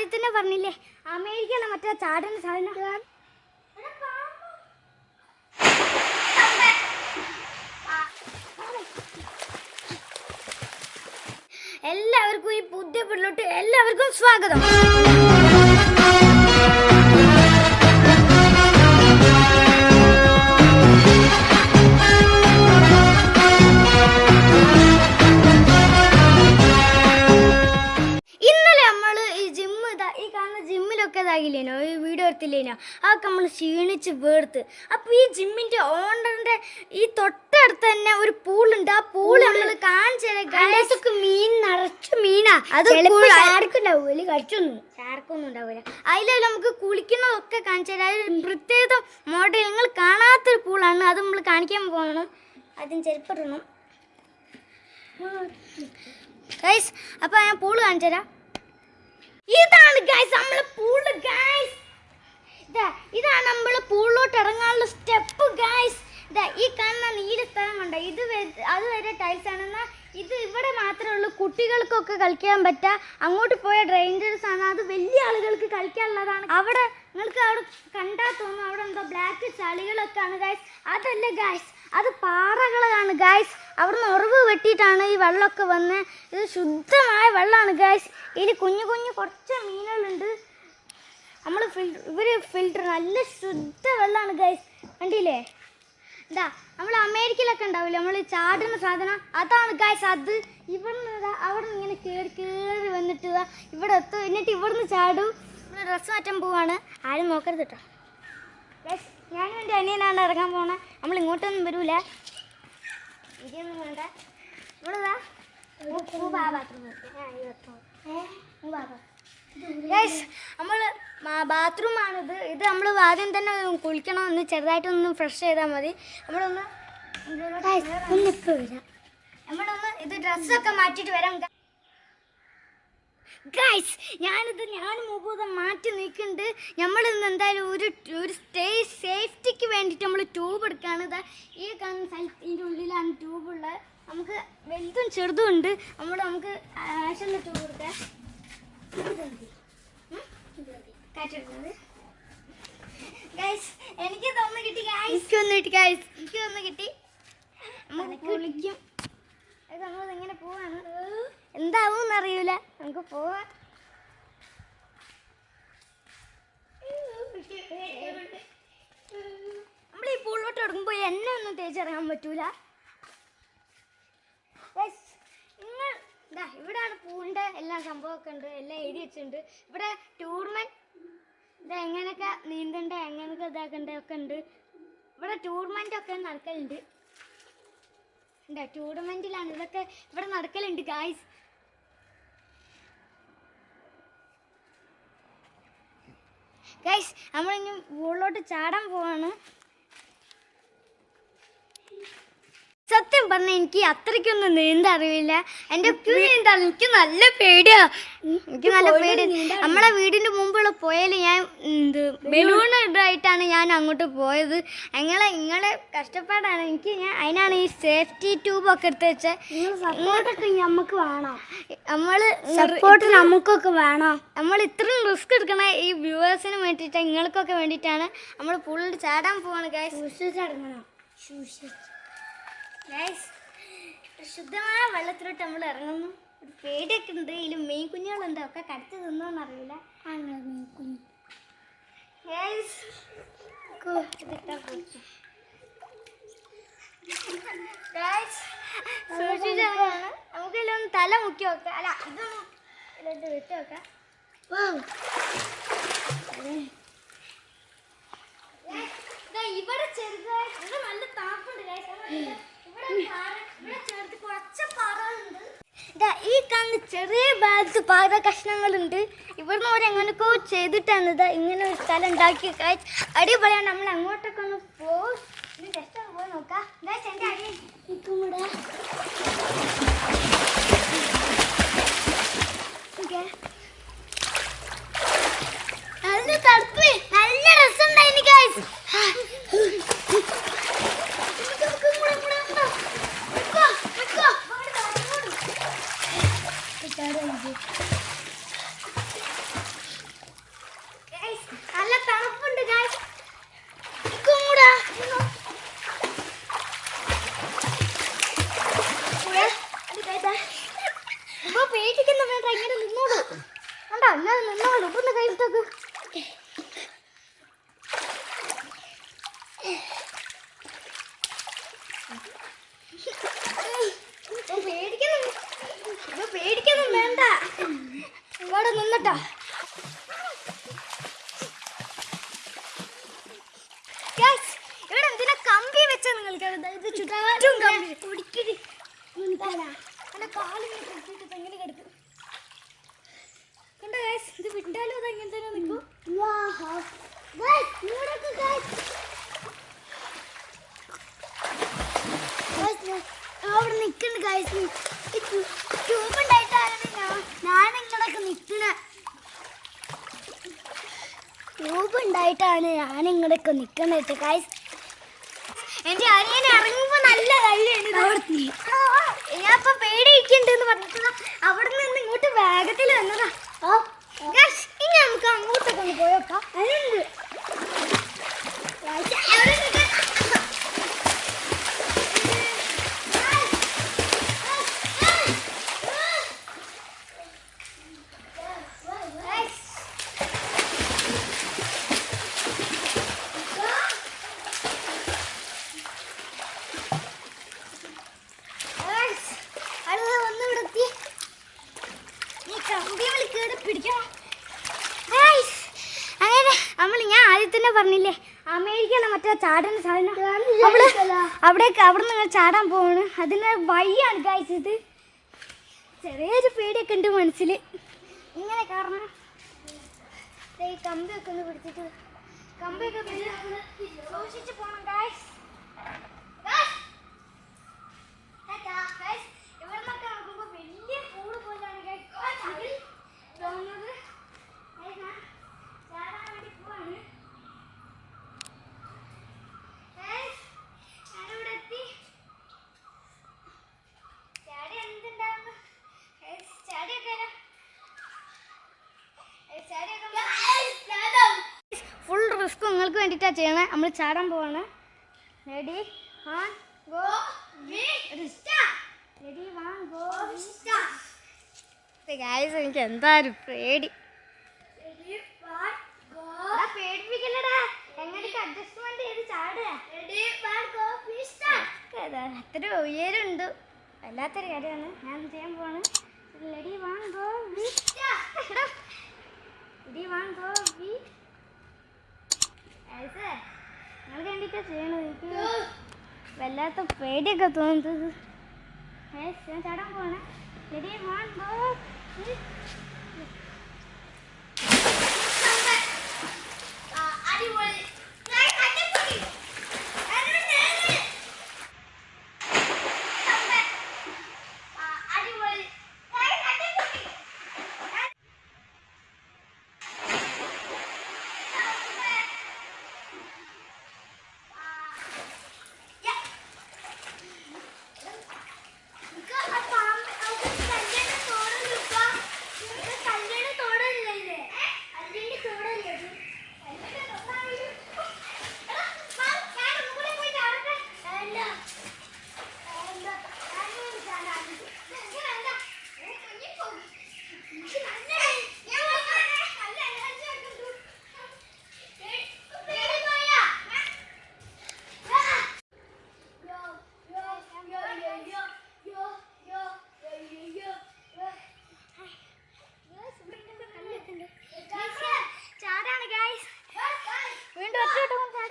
ആദ്യം തന്നെ പറഞ്ഞില്ലേ? അമേരിക്കയിലെ മറ്റേ ചാടുന്ന സാധനം. എല്ലാവർക്കും ഈ പുതിയ പിള്ളോട്ട് എല്ലാവർക്കും സ്വാഗതം. എടുത്തില്ലേനോ അതൊക്കെ നമ്മൾ ക്ഷീണിച്ച് വേർത്ത്. അപ്പോൾ ഈ ജിമ്മിന്റെ ഓണറിന്റെ ഈ തൊട്ടടുത്ത് തന്നെ ഒരു പൂളുണ്ട്. ആ പൂൾ നമ്മൾ കാണിച്ചതൊക്കെ മീൻ നിറച്ചു മീനാ. അത് ചാർക്കുണ്ടാവൂല കഴിച്ചൊന്നും ആർക്കൊന്നും ഉണ്ടാവില്ല അതിൽ നമുക്ക് കുളിക്കുന്നതൊക്കെ കാണിച്ചു തരാം. അതിൽ പ്രത്യേക മോഡൽ നിങ്ങൾ കാണാത്തൊരു പൂളാണ്. അത് നമ്മൾ കാണിക്കാൻ പോകണം ആദ്യം ചെരുപ്പിടണം ഗൈസ് അപ്പൊ ഞാൻ പൂൾ കാണിച്ചു തരാം. ഇതാണ് ഗൈസ് നമ്മളെ പൂൾ ഗൈസ് ഇതാണ് നമ്മൾ പൂളിലോട്ട് ഇറങ്ങാനുള്ള സ്റ്റെപ്പ് ഇതാ ഈ കാണുന്ന നീല സ്ഥലം കണ്ട? ഇത് അതുവരെ അത് വരെ ടൈൽസ് ആണെന്നാ ഇത് ഇവിടെ മാത്രമേ ഉള്ളൂ. കുട്ടികൾക്കൊക്കെ കളിക്കാൻ പറ്റുക അങ്ങോട്ട് പോയ ഡേഞ്ചറസ് ആണ്. അത് വലിയ ആളുകൾക്ക് കളിക്കാനുള്ളതാണ്. അവിടെ നിങ്ങൾക്ക് അവിടെ കണ്ടാൽ തോന്നും. അവിടെ എന്തോ ബ്ലാക്ക് ചളികളൊക്കെ ആണ് ഗായ്സ് അതല്ല ഗായ്സ് അത് പാറകളാണ് ഗായ്സ് അവിടുന്ന് ഉറവ് വെട്ടിയിട്ടാണ് ഈ വെള്ളമൊക്കെ വന്ന്. ഇത് ശുദ്ധമായ വെള്ളമാണ് ഗായ്സ് ഇതിൽ കുഞ്ഞു കുഞ്ഞു കുറച്ച് മീനുകളുണ്ട്. നമ്മൾ ഇവർ ഫിൽറ്റർ നല്ല ശുദ്ധ വെള്ളമാണ് ഗൈസ് കണ്ടില്ലേ? എന്താ നമ്മൾ അമേരിക്കയിലൊക്കെ ഉണ്ടാവില്ലേ? നമ്മൾ ചാടുന്ന സാധനം അതാണ് ഗൈസ് അത്. ഇവിടുന്ന് അവിടെ നിന്ന് ഇങ്ങനെ കയറി കയറി വന്നിട്ട് ഇവിടെ എത്തും. എന്നിട്ട് ഇവിടുന്ന് ചാടും. ഇവിടെ ഡ്രസ്സ് മാറ്റാൻ പോവാണ്. ആരും നോക്കരുത് കേട്ടോ ഗൈസ് ഞാനും എന്റെ അനിയനാണ് ഇറങ്ങാൻ പോണേ. നമ്മൾ ഇങ്ങോട്ടൊന്നും വരൂല. ഇതൊന്നും വേണ്ട. ഇവിടെ ഇതാ. ഗൈസ് നമ്മൾ ബാത്റൂമാണിത് ഇത് നമ്മൾ ആദ്യം തന്നെ കുളിക്കണം. ഒന്ന് ചെറുതായിട്ടൊന്ന് ഫ്രഷ് ചെയ്താൽ മതി. നമ്മളൊന്ന് നമ്മളൊന്ന് ഇത് ഡ്രസ്സൊക്കെ മാറ്റിയിട്ട് വരാം. ഗൈസ് ഞാനിത് ഞാൻ മുഖം മാറ്റി നിൽക്കുന്നുണ്ട്. നമ്മളിന്ന് എന്തായാലും ഒരു ഒരു സ്റ്റേ സേഫ്റ്റിക്ക് വേണ്ടിയിട്ട് നമ്മൾ ട്യൂബ് എടുക്കുകയാണ്. ഇതാ ഈ കാണുന്ന സ്ഥലത്ത് ഉള്ളിലാണ് ട്യൂബുള്ളത് നമുക്ക് വലുതും ചെറുതും ഉണ്ട്. നമ്മൾ നമുക്ക് ആവശ്യമുള്ള ട്യൂബ് എടുക്കാം. കാറ്റെടുക്കുന്നത് എനിക്ക് തോന്നുന്നു കിട്ടി ഗൈസ് എനിക്ക് ഒന്ന് കിട്ടി ഗൈസ് എനിക്ക് തോന്നുന്നു കിട്ടി. നമുക്ക് കുളിക്കും നമ്മൾ ഇങ്ങനെ പോവാണ്? എന്താവും അറിയൂല നമുക്ക് പോവാം. നമ്മൾ ഈ പൂളിലോട്ട് ഇറങ്ങുമ്പോൾ എന്നെ ഒന്നും തേച്ചിറങ്ങാൻ പറ്റൂല. നിങ്ങൾ ഇവിടെയാണ് പൂവിന്റെ എല്ലാ സംഭവമൊക്കെ ഉണ്ട് എല്ലാം എഴുതി വെച്ചിട്ടുണ്ട്. ഇവിടെ ടൂർണമെന്റ് ഇത് എങ്ങനെയൊക്കെ നീന്തണ്ട എങ്ങനെയൊക്കെ ഇതാക്കണ്ട ഒക്കെ ഉണ്ട്. ഇവിടെ ടൂർണമെന്റ് ഒക്കെ നടക്കലുണ്ട്. ഉണ്ട് ടൂർണമെന്റിലാണ് ഇതൊക്കെ ഇവിടെ നടക്കലുണ്ട് ഗായ്സ് ഗൈസ് നമ്മളിനി മുകളിലോട്ട് ചാടാൻ പോവാണ്. സത്യം പറഞ്ഞ എനിക്ക് അത്രയ്ക്കൊന്നും നീന്താൻ അറിയില്ല എന്റെ നീന്താൻ എനിക്ക് നല്ല പേടിയാ. എനിക്ക് നല്ല പേടി. നമ്മളെ വീടിന്റെ മുമ്പുള്ള പുഴയിൽ ഞാൻ എന്ത് ബലൂൺ ഇതായിട്ടാണ് ഞാൻ അങ്ങോട്ട് പോയത്. ഞങ്ങളെ നിങ്ങളെ കഷ്ടപ്പാടാണ്. എനിക്ക് ഞാൻ അതിനാണ് ഈ സേഫ്റ്റി ട്യൂബ് ഒക്കെ എടുത്ത് വെച്ചത് സപ്പോർട്ടൊക്കെ നമുക്ക് വേണം? നമ്മൾ സപ്പോർട്ട് നമുക്കൊക്കെ വേണം? നമ്മൾ ഇത്രയും റിസ്ക് എടുക്കണ ഈ വ്യൂവേഴ്സിന് വേണ്ടിയിട്ട് നിങ്ങൾക്കൊക്കെ വേണ്ടിയിട്ടാണ് നമ്മൾ പുള്ളിൽ ചാടാൻ പോവാണ് ഗൈസ് ചടങ്ങണം ഗൈസ് ശുദ്ധമായ വെള്ളത്തിലോട്ട് നമ്മൾ ഇറങ്ങുന്നു. ഒരു പേടിയൊക്കെ ഉണ്ട്. ഇതിൽ മെയിൻ കുഞ്ഞുങ്ങളുണ്ട് ഒക്കെ കടിച്ചു തിന്നോന്ന് അറിയില്ല. മെയിൻ കുഞ്ഞ് ഗൈസ് ഗൈസ് സൂക്ഷിച്ചിറങ്ങാണ് നമുക്കെല്ലാം തല മുക്കി വെക്കാം. അല്ല ഇതൊന്നും ഇതിലോട്ട് വിട്ട് വെക്കാം. ഇവിടെ ചെറുതായി ഇവിടെ നല്ല താപ്പുണ്ട് guys. ഈ കാണുന്ന ചെറിയ ഭാഗത്ത് പാറ കഷ്ണങ്ങളുണ്ട്. ഇവിടുന്ന് അവർ എങ്ങനെയൊക്കെ ചെയ്തിട്ടാണ് ഇതാ ഇങ്ങനെ ഒരു സ്ഥലം ഉണ്ടാക്കി. അടിപൊളിയാണ്. നമ്മൾ അങ്ങോട്ടൊക്കെ ഒന്ന് പോയി നോക്കാം. എന്റെ അടി. നല്ല തണുപ്പ്. നല്ല രസമുണ്ടായിരുന്നു ഗൈസ് ഞാൻ നിന്നോളൂ ഒന്ന് കൈവിട്ടോക്ക് പേടിക്കുന്നു ഇപ്പൊ പേടിക്കൊന്നും വേണ്ട ഇവിടെ ഉണ്ടായിട്ടാണ് ഞാൻ ഇങ്ങോട്ടൊക്കെ നിൽക്കുന്നത് കായ്സ് എന്റെ അനിയൻ ഇറങ്ങുമ്പോ നല്ല കല്ലാണ് ഞാൻ ഇപ്പൊ പേടിയിരിക്കുന്നുണ്ടെന്ന് പറഞ്ഞിട്ട് അവിടെ നിന്ന് ഇങ്ങോട്ട് വേഗത്തിൽ വന്നതാ. ഓ ഇനി നമുക്ക് അങ്ങോട്ടൊക്കെ ഒന്ന് പോയോക്കാം അതിനുണ്ട് Guys, അവിടെ നിൽക്കാൻ. Guys, Guys, അടുത്ത വന്ന് ഇവിടെ എത്തി. ഈ കമ്പിയിൽ കേറി പിടിക്കണം. Guys, അങ്ങനെ നമ്മൾ ഞാൻ ആദ്യം തന്നെ പറഞ്ഞില്ലേ അമേരിക്കയിലെ മറ്റേ ചാടുന്ന സാധനം. അവിടെ അവിടേക്ക് അവിടെ നിങ്ങൾ ചാടാൻ പോവാണ്. അതിന് വഴിയാണ് കഴിച്ചത് ഇത്. ചെറിയൊരു പേടിയൊക്കെ ഉണ്ട് മനസ്സിൽ ഇങ്ങനെ കാരണം ഈ കമ്പിയൊക്കെ ഒന്ന് പിടിച്ചിട്ട് കമ്പിയൊക്കെ പിടിച്ച് സൂക്ഷിച്ച് ഗായ്സ് ഗായ്സ് ഇവിടുന്നൊക്കെ നോക്കുമ്പോ വലിയ പൂൾ പോലെയാണ് guys. അതിൽ തോന്നുന്നത് guys, ഞാൻ ചാടാൻ വേണ്ടി പോവാണ്. Guys, ഞാനിവിടെ എത്തി. ചാടി എന്തുണ്ടാവുന്നു? Guys, ചാടിയൊക്കെ വരാം. Guys, ചാടിയൊക്കെ ഫുൾ റിസ്ക് നിങ്ങൾക്ക് ചെയ്യണേ? നമ്മൾ ചാടാൻ പോവാണ്. Ready one go ready one go guys എനിക്ക് എന്താ ഒരു പേടി. അത്ര ഉയരുണ്ട്. വല്ലാത്തൊരു കാര്യമാണ്. ഞാൻ ചെയ്യാൻ പോവാണ്? Ready one go ready one go V വല്ലാത്ത പേടിയൊക്കെ തോന്നുന്നത്. ഞാൻ ചാടാൻ പോണേ റെഡി വൺ ചാടാണ് ഗായ്സ് വീണ്ടും ഒറ്റ ചാടാം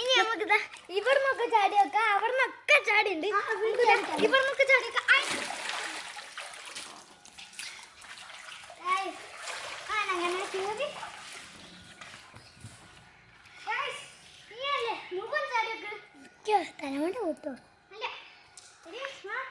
ഇനി നമുക്ക് ഇവിടുന്നൊക്കെ ചാടി വെക്കാം അവിടുന്നൊക്കെ ചാടിയുണ്ട് ഇവിടുന്നൊക്കെ ചാടി വെക്കാം ഐ. Guys, ആണ് അങ്ങനെ കേറി. Guys, നീയല്ലേ മുകളിൽ ചാടി വെക്ക്. അല്ല. Ready, one, go, we start. പേടിയൊന്നും വേണ്ട. നല്ല സുഖാ പോ. മുകളിൽ മേലെ ചാടിങ്ങാച്ചാണ്ട് ചാടിക്കോ. ചാടിക്കോ. ആ, ചാടിക്കോ. ഇനി one, അപ്പൊ പേടിക്കണ്ട പോ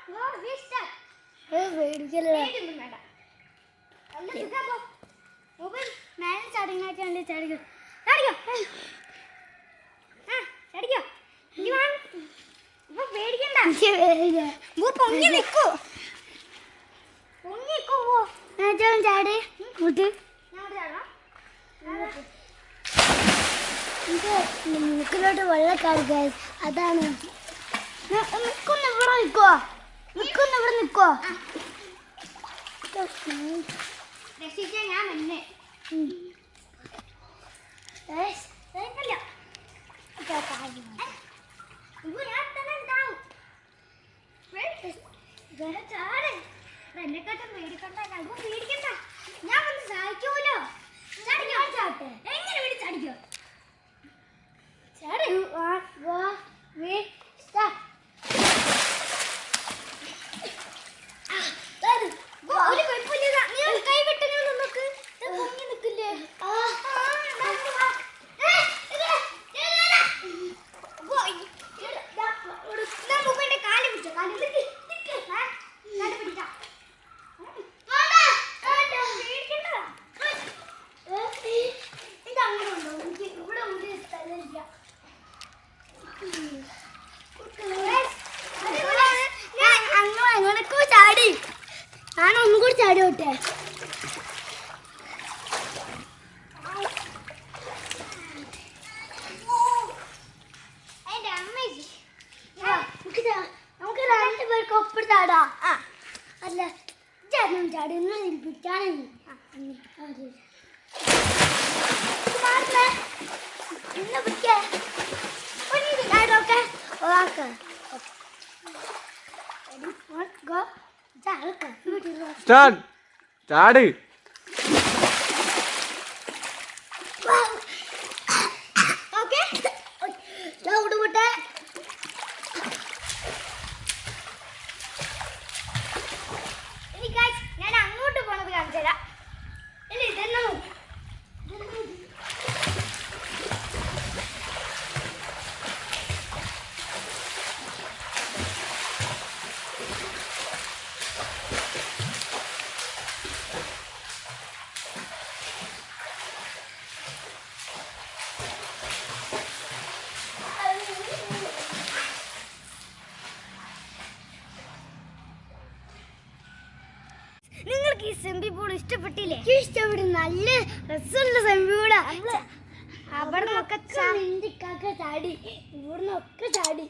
പൊങ്ങി നിക്കൂ. പൊങ്ങി നിക്കൂ. പോ ഞാൻ ചാടി കൂട്ട് മുക്കിലോട്ട് വെള്ളക്കാട് അതാണ്. നിൽക്കുന്ന ഇവിടെ നിൽക്കോ നിൽക്കുന്ന ഇവിടെ നിക്കോ. രക്ഷിക്കാൻ ഞാൻ തന്നെ എന്നെക്കാട്ടും പേടിക്കണ്ട ഞാൻ വന്ന് സഹായിക്കുമല്ലോ ചാടിക്കോ ചാട്ടെ എങ്ങനെ വേണ്ടി ചാടിക്കോ ചാടി വാ വാ വേ സ്റ്റാ ഒരു കുഴപ്പമില്ല നീ ഒന്ന് കൈ വിട്ടെങ്കിൽ നമുക്ക് പൊങ്ങി നിൽക്കില്ലേ കാൽ പിടിച്ചോ കാൽ നിക്ക് നിക്ക് കാൽ പിടിക്കാം ഇത് അങ്ങനെ ഉണ്ടോ എനിക്ക് ഇവിടെ ഒരു സ്ഥലമില്ല ഞാൻ അങ്ങ് അങ്ങനൊക്കെ ചാടി ഞാൻ ഒന്നും കൂടി ചാടി വിട്ടെ നമുക്ക് രണ്ടു പേർക്ക് ഒപ്പിട്ട് ചാടാ അല്ല ചേട്ടനും ചാടി ഒന്ന് പിടിച്ചാണെങ്കിൽ ചാടൊക്കെ സ്റ്റാർട്ട് ചാട് ഓക്കെ ലൗഡ് വിട്ടെ ഇനി guys, ഞാൻ അങ്ങോട്ട് പോണത് കാണിച്ചു തരാം ഇല്ല ഇതെന്നെ നോക്ക്. ഇതെന്നെ നോക്ക്. നിങ്ങൾക്ക് ഈ സെമ്പി പൂൾ ഇഷ്ടപ്പെട്ടില്ലേ ഇഷ്ടപ്പെടും നല്ല രസമുള്ള സെമ്പി പൂളാ അവിടെ നിന്നൊക്കെ ചാടി. ഇവിടുന്ന് ഒക്കെ ചാടി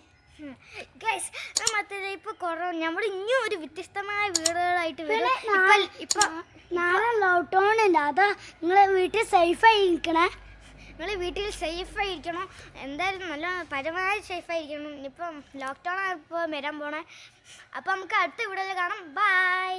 ഗൈസ് മറ്റേ ഇപ്പൊ കുറവ് നമ്മൾ ഇനിയും ഒരു വ്യത്യസ്തമായ വീടുകളായിട്ട് വരും. ഇപ്പൊ നാളെ ലോക്ക്ഡൗൺ ഉണ്ട് അതാ നിങ്ങളെ വീട്ടിൽ സേഫായി ഇരിക്കണേ നിങ്ങൾ വീട്ടിൽ സേഫായി ഇരിക്കണം എന്തായാലും നല്ല പരമായി സേഫായി ഇരിക്കണം ഇപ്പം ലോക്ക്ഡൗൺ ഇപ്പോൾ വരാൻ പോണേ. അപ്പം നമുക്ക് അടുത്ത വീഡിയോയിൽ കാണാം. ബൈ